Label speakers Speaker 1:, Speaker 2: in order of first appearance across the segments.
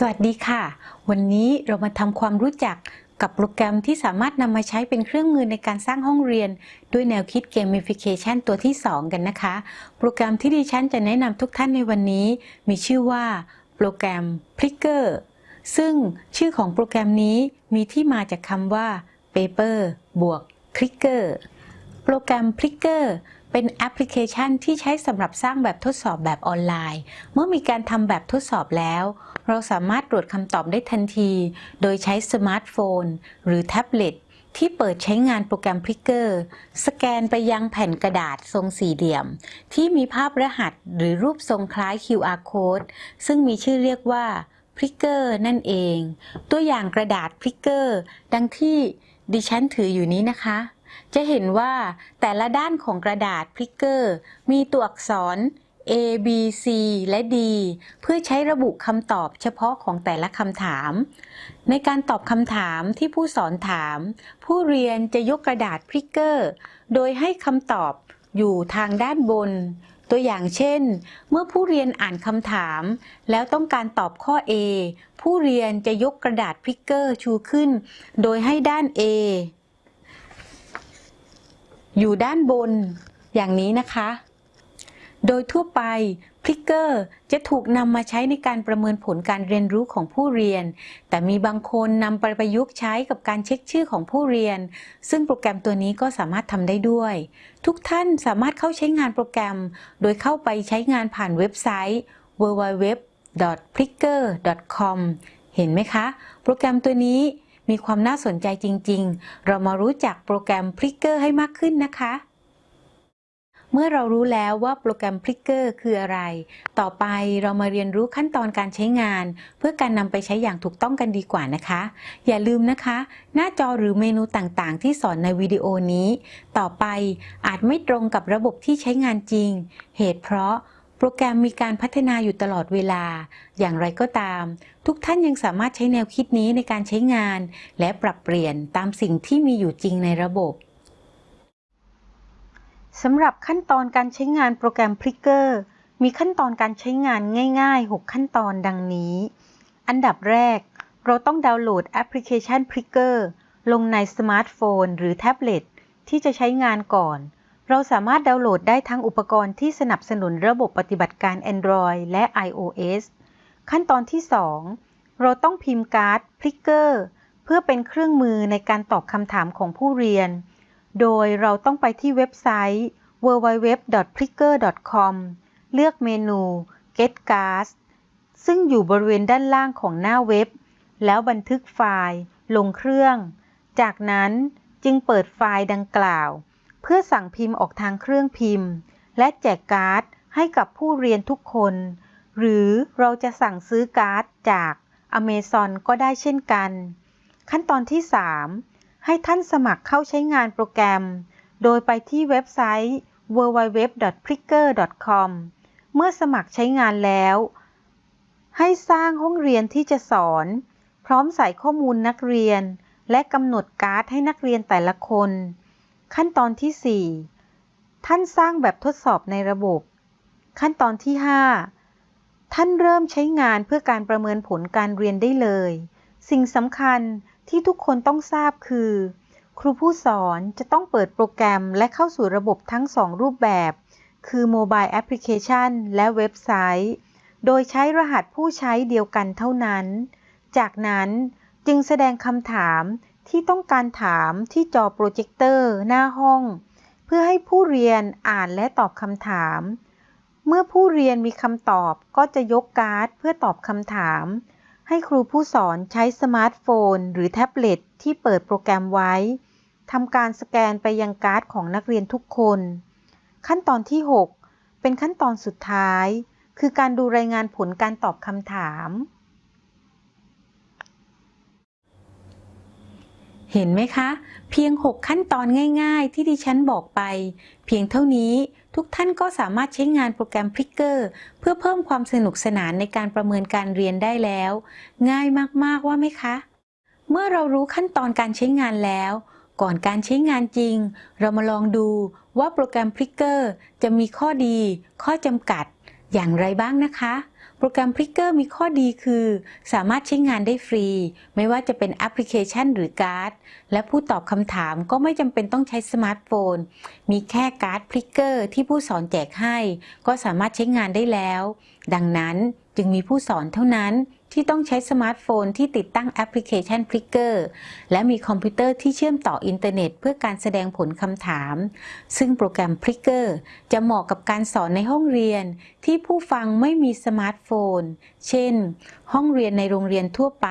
Speaker 1: สวัสดีค่ะ วันนี้เรามาทำความรู้จักกับโปรแกรมที่สามารถนำมาใช้เป็นเครื่องมือในการสร้างห้องเรียน ด้วยแนวคิด Gamification ตัวที่ 2 กันนะคะ โปรแกรมที่ดิฉันจะแนะนำทุกท่านในวันนี้ มีชื่อว่าโปรแกรม Pricker ซึ่งชื่อของโปรแกรมนี้มีที่มาจากคำว่า paper บวก clicker โปรแกรม Pricker เป็นแอปพลิเคชันที่ใช้สำหรับสร้างแบบทดสอบแบบออนไลน์ เมื่อมีการทำแบบทดสอบแล้ว เราสามารถตรวจคำตอบได้ทันที โดยใช้สมาร์ทโฟน หรือแท็บเล็ตที่เปิดใช้งานโปรแกรม Plickers สแกนไปยังแผ่นกระดาษทรงสี่เหลี่ยม ที่มีภาพรหัสหรือรูปทรงคล้าย QR code ซึ่งมีชื่อเรียกว่า Plickers นั่นเอง ตัวอย่างกระดาษ Plickers ดังที่ดิฉันถืออยู่นี้นะคะ จะเห็นว่าแต่ละด้านของกระดาษ Plickers มีตัวอักษร A B C และ D เพื่อใช้ระบุคำตอบเฉพาะของแต่ละคำถาม ในการตอบคำถามที่ผู้สอนถาม ผู้เรียนจะยกกระดาษพลิกเกอร์ โดยให้คำตอบอยู่ทางด้านบน ตัวอย่างเช่น เมื่อผู้เรียนอ่านคำถาม แล้วต้องการตอบข้อ A ผู้เรียนจะยกกระดาษพลิกเกอร์ชูขึ้น โดยให้ด้าน A อยู่ด้านบน อย่างนี้นะคะ โดยทั่วไปพลิกเกอร์จะถูกนำมาใช้ในการประเมินผลการเรียนรู้ของผู้เรียน แต่มีบางคนนำไปประยุกต์ใช้กับการเช็คชื่อของผู้เรียน ซึ่งโปรแกรมตัวนี้ก็สามารถทำได้ด้วย ทุกท่านสามารถเข้าใช้งานโปรแกรม โดยเข้าไปใช้งานผ่านเว็บไซต์ www.plicker.com เห็นไหมคะ โปรแกรมตัวนี้มีความน่าสนใจจริง ๆ เรามารู้จักโปรแกรม Plicker ให้มากขึ้นนะคะ เมื่อเรารู้แล้วว่าโปรแกรม Plicker คืออะไร ต่อไปเรามาเรียนรู้ขั้นตอนการใช้งาน เพื่อการนำไปใช้อย่างถูกต้องกันดีกว่านะคะ อย่าลืมนะคะ หน้าจอหรือเมนูต่างๆ ที่สอนในวิดีโอนี้ ต่อไปอาจไม่ตรงกับระบบที่ใช้งานจริง เหตุเพราะโปรแกรมมีการพัฒนาอยู่ตลอดเวลา อย่างไรก็ตาม ทุกท่านยังสามารถใช้แนวคิดนี้ในการใช้งาน และปรับเปลี่ยนตามสิ่งที่มีอยู่จริงในระบบ สำหรับขั้นตอนการใช้งานโปรแกรม Pricker มีขั้นตอนการใช้งานง่ายๆ 6 ขั้นตอนดังนี้ อันดับแรก เราต้องดาวน์โหลดแอปพลิเคชัน Pricker ลงในสมาร์ทโฟน หรือแท็บเล็ตที่จะใช้งานก่อน เราสามารถดาวน์โหลดได้ทั้งอุปกรณ์ที่สนับสนุนระบบปฏิบัติการ Android และ iOS ขั้นตอนที่ 2 เราต้องพิมพ์การ์ด Plicker เพื่อเป็นเครื่องมือในการตอบคำถามของผู้เรียน โดยเราต้องไปที่เว็บไซต์ www.plicker.com เลือกเมนู Get Cards ซึ่งอยู่บริเวณด้านล่างของหน้าเว็บ แล้วบันทึกไฟล์ ลงเครื่อง จากนั้นจึงเปิดไฟล์ดังกล่าว เพื่อสั่งพิมพ์ออกทางเครื่องพิมพ์ และแจกการ์ดให้กับผู้เรียนทุกคน หรือเราจะสั่งซื้อการ์ดจาก Amazon ก็ได้เช่นกัน ขั้นตอนที่ 3 ให้ท่านสมัครเข้าใช้งานโปรแกรม โดยไปที่เว็บไซต์ www.pricker.com เมื่อสมัครใช้งานแล้ว ให้สร้างห้องเรียนที่จะสอน พร้อมใส่ข้อมูลนักเรียน และกำหนดการ์ดให้นักเรียนแต่ละคน ขั้นตอนที่ 4 ท่านสร้างแบบทดสอบในระบบ ขั้นตอนที่ 5 ท่านเริ่มใช้งานเพื่อการประเมินผลการเรียนได้เลย สิ่งสำคัญ ที่ทุกคนต้องทราบคือ ครูผู้สอนจะต้องเปิดโปรแกรมและเข้าสู่ระบบทั้ง 2 รูปแบบ คือโมบายแอปพลิเคชันและเว็บไซต์ โดยใช้รหัสผู้ใช้เดียวกันเท่านั้น จากนั้นจึงแสดงคำถามที่ต้องการถามที่จอโปรเจคเตอร์หน้าห้อง เพื่อให้ผู้เรียนอ่านและตอบคำถาม เมื่อผู้เรียนมีคำตอบก็จะยกการ์ดเพื่อตอบคำถาม ให้ครูผู้สอนใช้สมาร์ทโฟน หรือแท็บเล็ตที่เปิดโปรแกรมไว้ทำการสแกนไปยังการ์ดของนักเรียนทุกคน ขั้นตอนที่ 6 เป็นขั้นตอนสุดท้าย คือการดูรายงานผลการตอบคำถาม เห็นไหมคะ เพียง 6 ขั้นตอนง่าย ๆ ที่ดิฉันบอกไป เพียงเท่านี้ ทุกท่านก็สามารถใช้งานโปรแกรม Pricker เพื่อเพิ่มความสนุกสนานในการประเมินการเรียนได้แล้ว ง่ายมาก ๆ ว่าไหมคะ เมื่อเรารู้ขั้นตอนการใช้งานแล้ว ก่อนการใช้งานจริง เรามาลองดูว่าโปรแกรม Pricker จะมีข้อดี ข้อจำกัด อย่างไรบ้างนะคะ โปรแกรม Pricker มีข้อดีคือ สามารถใช้งานได้ฟรี ไม่ว่าจะเป็นแอปพลิเคชันหรือการ์ด และผู้ตอบคำถามก็ไม่จำเป็นต้องใช้สมาร์ทโฟน มีแค่การ์ด Pricker ที่ผู้สอนแจกให้ ก็สามารถใช้งานได้แล้ว ดังนั้นจึงมีผู้สอนเท่านั้น ที่ต้องใช้สมาร์ทโฟนที่ติดตั้งแอปพลิเคชัน Pricker และมีคอมพิวเตอร์ที่เชื่อมต่ออินเทอร์เน็ต เพื่อการแสดงผลคำถาม ซึ่งโปรแกรม Pricker จะเหมาะกับการสอนในห้องเรียน ที่ผู้ฟังไม่มีสมาร์ทโฟน เช่น ห้องเรียนในโรงเรียนทั่วไป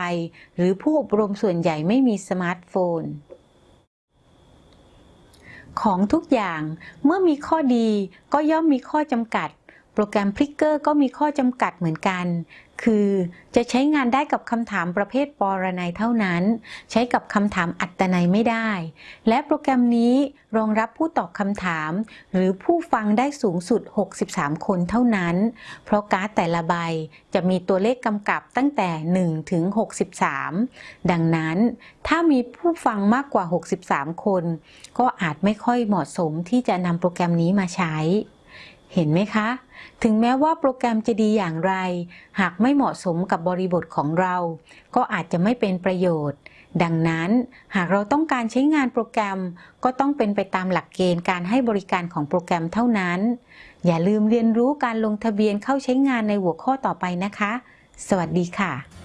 Speaker 1: หรือผู้อบรมส่วนใหญ่ไม่มีสมาร์ทโฟนของทุกอย่างเมื่อมีข้อดีก็ย่อมมีข้อจำกัด โปรแกรม Pricker ก็มีข้อจำกัดเหมือนกัน คือจะใช้งานได้กับคำถามประเภทปรนัยเท่านั้น ใช้กับคำถามอัตนัยไม่ได้ และโปรแกรมนี้รองรับผู้ตอบคำถาม หรือผู้ฟังได้สูงสุด 63 คนเท่านั้น เพราะการ์ดแต่ละใบจะมีตัวเลขกำกับตั้งแต่ 1 ถึง 63 ดังนั้นถ้ามีผู้ฟังมากกว่า 63 คน ก็อาจไม่ค่อยเหมาะสมที่จะนำโปรแกรมนี้มาใช้ เห็นไหมคะ ถึงแม้ว่าโปรแกรมจะดีอย่างไร หากไม่เหมาะสมกับบริบทของเรา ก็อาจจะไม่เป็นประโยชน์ ดังนั้นหากเราต้องการใช้งานโปรแกรม ก็ต้องเป็นไปตามหลักเกณฑ์การให้บริการของโปรแกรมเท่านั้น อย่าลืมเรียนรู้การลงทะเบียนเข้าใช้งานในหัวข้อต่อไปนะคะ สวัสดีค่ะ